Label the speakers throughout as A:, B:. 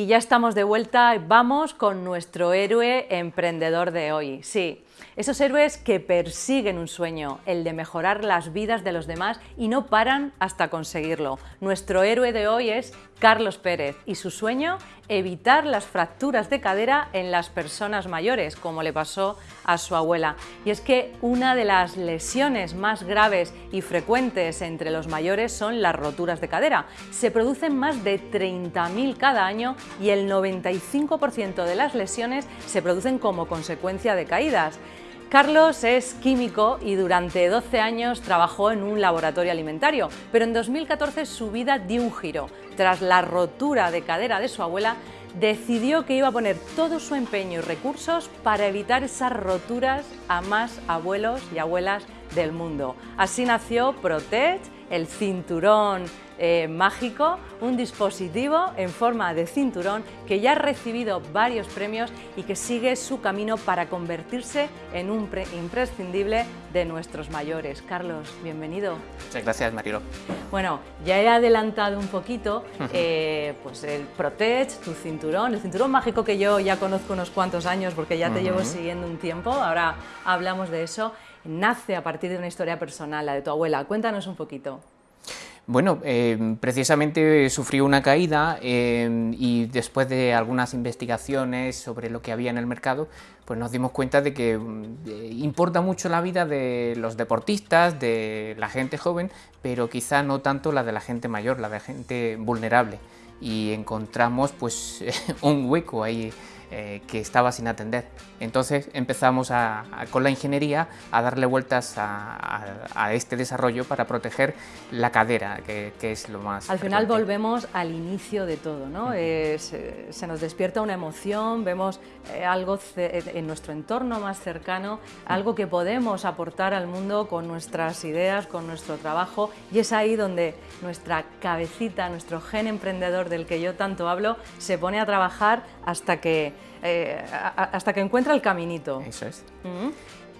A: Y ya estamos de vuelta, vamos con nuestro héroe emprendedor de hoy. Sí, esos héroes que persiguen un sueño, el de mejorar las vidas de los demás y no paran hasta conseguirlo. Nuestro héroe de hoy es Carlos Pérez y su sueño, evitar las fracturas de cadera en las personas mayores, como le pasó a su abuela. Y es que una de las lesiones más graves y frecuentes entre los mayores son las roturas de cadera. Se producen más de 30.000 cada año y el 95% de las lesiones se producen como consecuencia de caídas. Carlos es químico y durante 12 años trabajó en un laboratorio alimentario, pero en 2014 su vida dio un giro. Tras la rotura de cadera de su abuela, decidió que iba a poner todo su empeño y recursos para evitar esas roturas a más abuelos y abuelas del mundo. Así nació Protect, el cinturón eh, mágico, un dispositivo en forma de cinturón que ya ha recibido varios premios y que sigue su camino para convertirse en un imprescindible de nuestros mayores. Carlos, bienvenido.
B: Muchas gracias, Marilo.
A: Bueno, ya he adelantado un poquito eh, pues el Protect, tu cinturón, el cinturón mágico que yo ya conozco unos cuantos años porque ya te llevo siguiendo un tiempo, ahora hablamos de eso, nace a partir de una historia personal, la de tu abuela. Cuéntanos un poquito.
B: Bueno, eh, precisamente sufrió una caída eh, y después de algunas investigaciones sobre lo que había en el mercado, pues nos dimos cuenta de que eh, importa mucho la vida de los deportistas, de la gente joven, pero quizá no tanto la de la gente mayor, la de la gente vulnerable. Y encontramos pues un hueco ahí eh, que estaba sin atender. Entonces empezamos con la ingeniería a darle vueltas a, este desarrollo para proteger la cadera, que, es lo más...
A: Al final volvemos al inicio de todo, ¿no? se, nos despierta una emoción, vemos eh, algo en nuestro entorno más cercano, algo que podemos aportar al mundo con nuestras ideas, con nuestro trabajo y es ahí donde nuestra cabecita, nuestro gen emprendedor del que yo tanto hablo, se pone a trabajar hasta que eh, hasta que encuentra el caminito.
B: Eso es.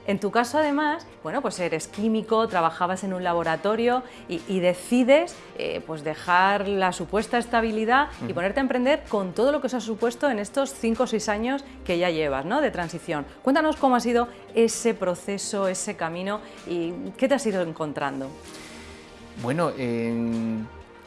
A: En tu caso, además, bueno, pues eres químico, trabajabas en un laboratorio y, decides eh, pues dejar la supuesta estabilidad y ponerte a emprender con todo lo que os ha supuesto en estos 5 o 6 años que ya llevas ¿no? de transición. Cuéntanos cómo ha sido ese proceso, ese camino y qué te has ido encontrando.
B: Bueno,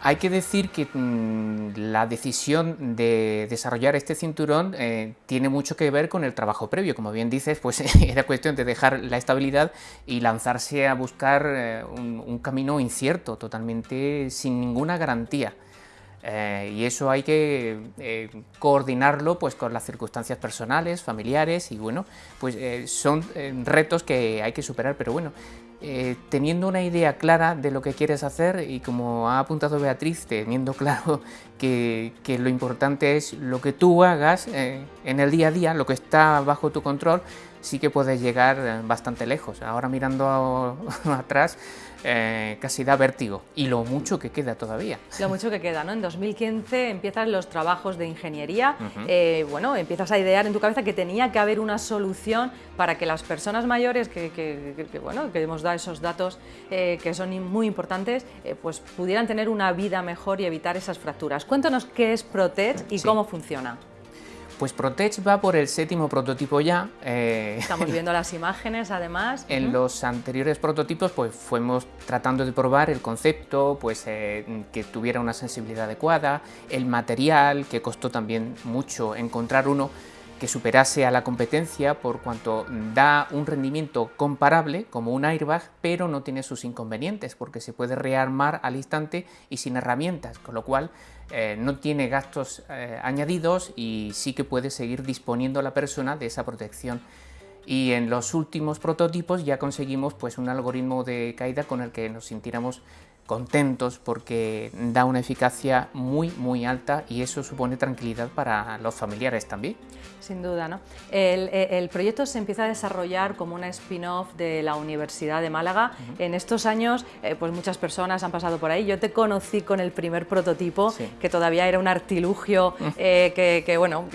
B: hay que decir que mm, la decisión de desarrollar este cinturón eh, tiene mucho que ver con el trabajo previo. Como bien dices, pues era cuestión de dejar la estabilidad y lanzarse a buscar eh, un, camino incierto, totalmente sin ninguna garantía. Eh, y eso hay que coordinarlo pues, con las circunstancias personales, familiares y bueno, pues son retos que hay que superar, pero bueno, eh, teniendo una idea clara de lo que quieres hacer y como ha apuntado Beatriz, teniendo claro que, lo importante es lo que tú hagas eh, en el día a día, lo que está bajo tu control, sí que puedes llegar eh, bastante lejos. Ahora mirando atrás, eh, casi da vértigo. Y lo mucho que queda todavía.
A: Lo mucho que queda, ¿no? En 2015 empiezan los trabajos de ingeniería. Eh, bueno, empiezas a idear en tu cabeza que tenía que haber una solución para que las personas mayores, que, bueno, que hemos dado esos datos que son muy importantes, pues pudieran tener una vida mejor y evitar esas fracturas. Cuéntanos qué es Protect y cómo funciona.
B: Pues Protech va por el séptimo prototipo ya.
A: Eh, Estamos viendo las imágenes además.
B: En los anteriores prototipos pues fuimos tratando de probar el concepto, pues eh, que tuviera una sensibilidad adecuada, el material, que costó también mucho encontrar uno que superase a la competencia por cuanto da un rendimiento comparable como un airbag, pero no tiene sus inconvenientes porque se puede rearmar al instante y sin herramientas, con lo cual eh, no tiene gastos eh, añadidos y sí que puede seguir disponiendo la persona de esa protección. Y en los últimos prototipos ya conseguimos pues, un algoritmo de caída con el que nos sintiéramos contentos porque da una eficacia muy muy alta y eso supone tranquilidad para los familiares también.
A: Sin duda, ¿no? El, proyecto se empieza a desarrollar como una spin-off de la Universidad de Málaga. En estos años, eh, pues muchas personas han pasado por ahí. Yo te conocí con el primer prototipo, que todavía era un artilugio eh, que, bueno...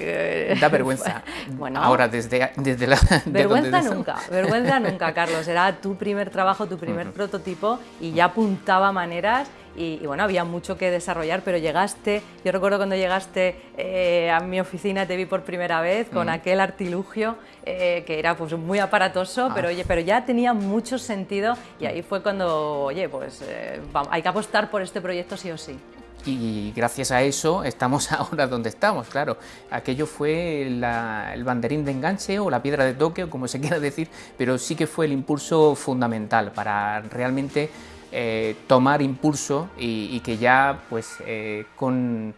B: da vergüenza. bueno, Ahora, desde, desde la...
A: vergüenza nunca, vergüenza nunca, Carlos. Era tu primer trabajo, tu primer prototipo y ya apuntaba maneras y, bueno, había mucho que desarrollar, pero llegaste, yo recuerdo cuando llegaste eh, a mi oficina, te vi por primera vez con aquel artilugio eh, que era pues muy aparatoso, ah. pero, oye, pero ya tenía mucho sentido y ahí fue cuando, oye, pues eh, hay que apostar por este proyecto sí o sí
B: y gracias a eso estamos ahora donde estamos, claro. Aquello fue el banderín de enganche o la piedra de toque, o como se quiera decir, pero sí que fue el impulso fundamental para realmente eh, tomar impulso y, que ya pues eh, con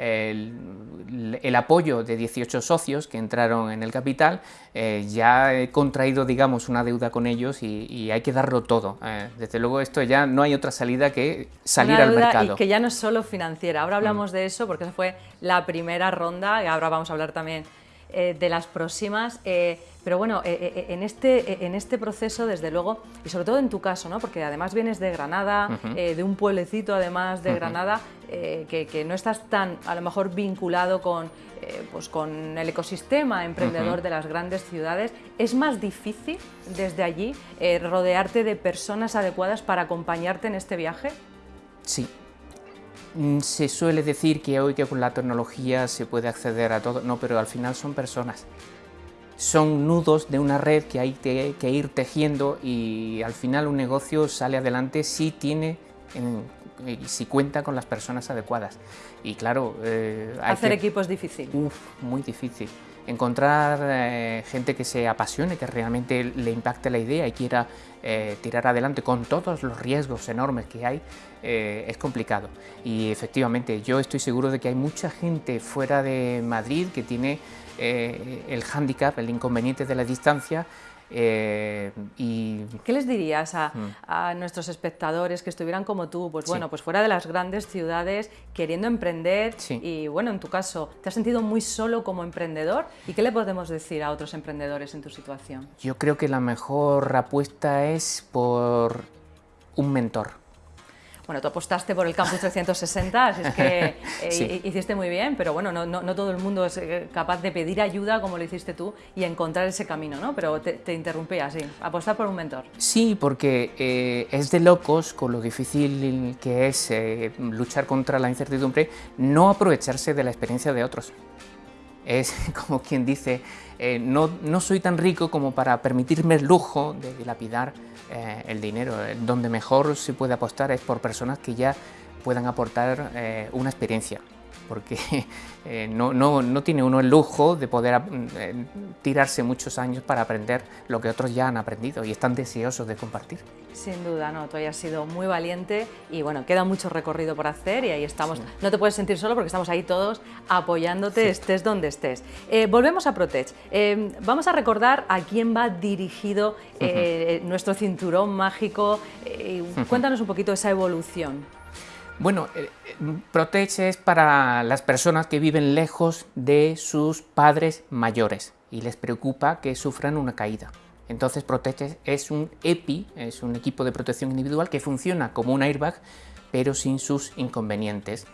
B: el, apoyo de 18 socios que entraron en el capital, eh, ya he contraído, digamos, una deuda con ellos y, hay que darlo todo. Eh, desde luego esto ya no hay otra salida que salir al mercado.
A: Y que ya no es solo financiera, ahora hablamos mm. de eso porque esa fue la primera ronda y ahora vamos a hablar también eh, de las próximas. Pero bueno, eh, eh, en, este, eh, en este proceso, desde luego, y sobre todo en tu caso, ¿no? porque además vienes de Granada, de un pueblecito además de Granada, que, no estás tan a lo mejor vinculado con, pues con el ecosistema emprendedor de las grandes ciudades, ¿es más difícil desde allí rodearte de personas adecuadas para acompañarte en este viaje?
B: Sí, se suele decir que hoy que con la tecnología se puede acceder a todo, no, pero al final son personas son nudos de una red que hay que, ir tejiendo y al final un negocio sale adelante si tiene si cuenta con las personas adecuadas. Y claro,
A: eh, hacer equipo es difícil.
B: Uf, muy difícil. Encontrar eh, gente que se apasione, que realmente le impacte la idea y quiera eh, tirar adelante con todos los riesgos enormes que hay, es complicado. Y efectivamente, yo estoy seguro de que hay mucha gente fuera de Madrid que tiene eh, el hándicap, el inconveniente de la distancia. Eh, y...
A: ¿Qué les dirías mm. a, nuestros espectadores que estuvieran como tú, pues bueno, pues fuera de las grandes ciudades, queriendo emprender y bueno, en tu caso, ¿te has sentido muy solo como emprendedor? ¿Y qué le podemos decir a otros emprendedores en tu situación?
B: Yo creo que la mejor apuesta es por un mentor
A: bueno, tú apostaste por el Campus 360, así es que eh, hiciste muy bien, pero bueno, no, todo el mundo es eh, capaz de pedir ayuda como lo hiciste tú y encontrar ese camino, ¿no? Pero te, te interrumpía, sí, apostar por un mentor.
B: Sí, porque eh, es de locos con lo difícil que es luchar contra la incertidumbre, no aprovecharse de la experiencia de otros. Es como quien dice, no, no soy tan rico como para permitirme el lujo de dilapidar eh, el dinero. Donde mejor se puede apostar es por personas que ya puedan aportar eh, una experiencia porque eh, no, no, no, tiene uno el lujo de poder eh, tirarse muchos años para aprender lo que otros ya han aprendido y están deseosos de compartir.
A: Sin duda, no, tú hayas sido muy valiente y bueno, queda mucho recorrido por hacer y ahí estamos. No te puedes sentir solo porque estamos ahí todos apoyándote, estés donde estés. Eh, volvemos a Protech. vamos a recordar a quién va dirigido nuestro cinturón mágico. cuéntanos un poquito esa evolución.
B: Bueno, eh, Protege es para las personas que viven lejos de sus padres mayores y les preocupa que sufran una caída. Entonces Protege es un EPI, es un equipo de protección individual que funciona como un airbag, pero sin sus inconvenientes.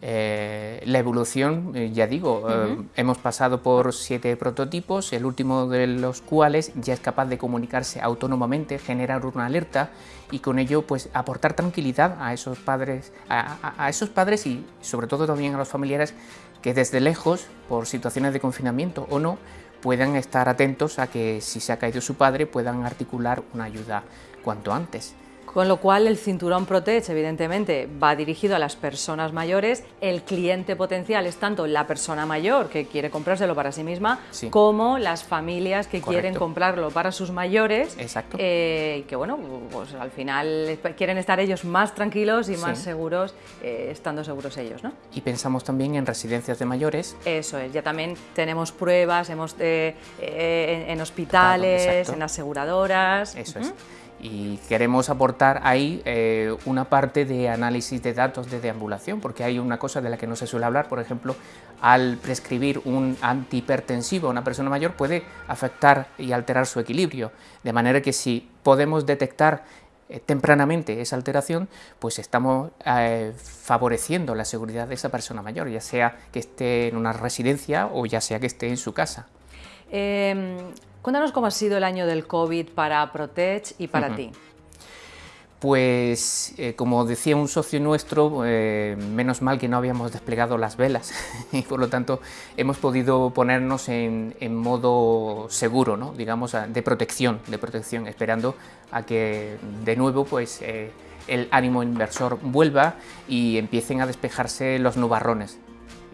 B: Eh, la evolución, eh, ya digo, eh, hemos pasado por siete prototipos, el último de los cuales ya es capaz de comunicarse autónomamente, generar una alerta y con ello pues aportar tranquilidad a esos padres, a, esos padres y sobre todo también a los familiares que desde lejos, por situaciones de confinamiento o no, puedan estar atentos a que si se ha caído su padre puedan articular una ayuda cuanto antes.
A: Con lo cual el cinturón Protege evidentemente va dirigido a las personas mayores, el cliente potencial es tanto la persona mayor que quiere comprárselo para sí misma, como las familias que quieren comprarlo para sus mayores,
B: Exacto.
A: Eh, que bueno, pues al final quieren estar ellos más tranquilos y más seguros, eh, estando seguros ellos. ¿no?
B: Y pensamos también en residencias de mayores.
A: Eso es, ya también tenemos pruebas hemos, eh, en, hospitales, en aseguradoras.
B: Eso es y queremos aportar ahí eh, una parte de análisis de datos de deambulación, porque hay una cosa de la que no se suele hablar, por ejemplo, al prescribir un antihipertensivo a una persona mayor puede afectar y alterar su equilibrio, de manera que si podemos detectar eh, tempranamente esa alteración, pues estamos eh, favoreciendo la seguridad de esa persona mayor, ya sea que esté en una residencia o ya sea que esté en su casa.
A: Em, Cuéntanos cómo ha sido el año del COVID para Protech y para ti.
B: Pues, eh, como decía un socio nuestro, eh, menos mal que no habíamos desplegado las velas y por lo tanto hemos podido ponernos en, modo seguro, ¿no? digamos, de protección, de protección, esperando a que de nuevo pues, eh, el ánimo inversor vuelva y empiecen a despejarse los nubarrones.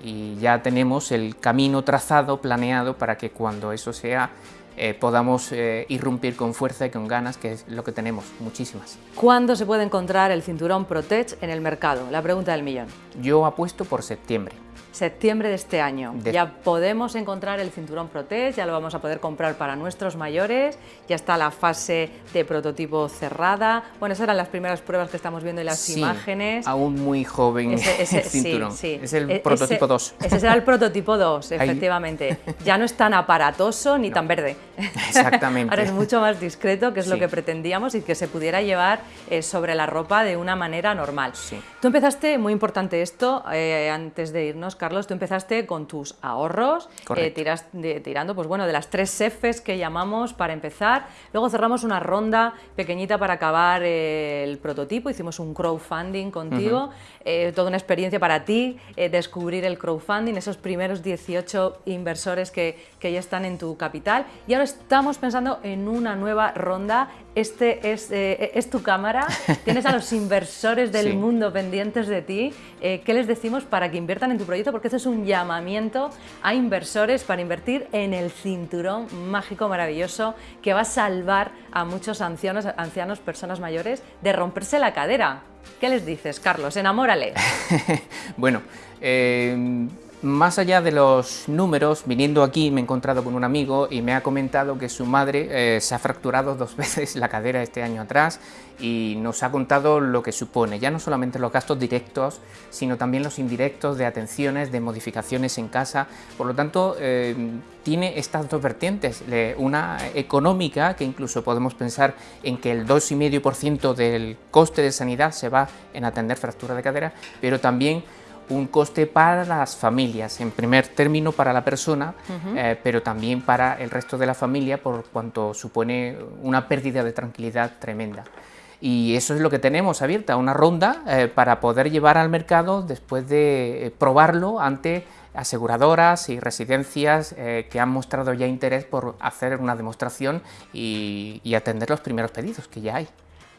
B: Y ya tenemos el camino trazado, planeado, para que cuando eso sea eh, podamos eh, irrumpir con fuerza y con ganas, que es lo que tenemos, muchísimas.
A: ¿Cuándo se puede encontrar el cinturón Protect en el mercado? La pregunta del millón.
B: Yo apuesto por septiembre
A: septiembre de este año. Ya podemos encontrar el cinturón Protect, ya lo vamos a poder comprar para nuestros mayores, ya está la fase de prototipo cerrada. Bueno, esas eran las primeras pruebas que estamos viendo en las imágenes.
B: aún muy joven ese, cinturón. Sí, Es el e-, prototipo 2.
A: Ese será el prototipo 2, efectivamente. Ya no es tan aparatoso ni tan verde.
B: Exactamente.
A: Ahora es mucho más discreto, que es lo que pretendíamos, y que se pudiera llevar eh, sobre la ropa de una manera normal. Tú empezaste, muy importante esto, eh, antes de irnos, Carlos, tú empezaste con tus ahorros, eh, tiras, tirando pues bueno, de las tres Fs que llamamos para empezar. Luego cerramos una ronda pequeñita para acabar eh, el prototipo, hicimos un crowdfunding contigo, eh, toda una experiencia para ti, descubrir el crowdfunding, esos primeros 18 inversores que, que ya están en tu capital. Y ahora estamos pensando en una nueva ronda este es, es, tu cámara, tienes a los inversores del mundo pendientes de ti. ¿Qué les decimos para que inviertan en tu proyecto? porque esto es un llamamiento a inversores para invertir en el cinturón mágico maravilloso que va a salvar a muchos ancianos, ancianos personas mayores, de romperse la cadera. ¿Qué les dices, Carlos? Enamórale.
B: bueno, eh, más allá de los números, viniendo aquí me he encontrado con un amigo y me ha comentado que su madre eh, se ha fracturado dos veces la cadera este año atrás y nos ha contado lo que supone, ya no solamente los gastos directos, sino también los indirectos de atenciones, de modificaciones en casa. Por lo tanto, eh, tiene estas dos vertientes, una económica, que incluso podemos pensar en que el 2,5% del coste de sanidad se va en atender fractura de cadera, pero también un coste para las familias, en primer término para la persona, eh, pero también para el resto de la familia por cuanto supone una pérdida de tranquilidad tremenda. Y eso es lo que tenemos abierta, una ronda eh, para poder llevar al mercado después de eh, probarlo ante aseguradoras y residencias que han mostrado ya interés por hacer una demostración y atender los primeros pedidos que ya hay.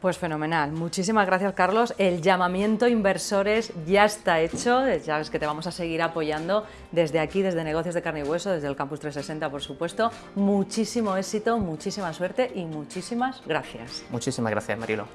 A: Pues fenomenal. Muchísimas gracias, Carlos. El llamamiento inversores ya está hecho. Ya sabes que te vamos a seguir apoyando desde aquí, desde Negocios de Carne y Hueso, desde el Campus 360, por supuesto. Muchísimo éxito, muchísima suerte y muchísimas gracias.
B: Muchísimas gracias, Marilo.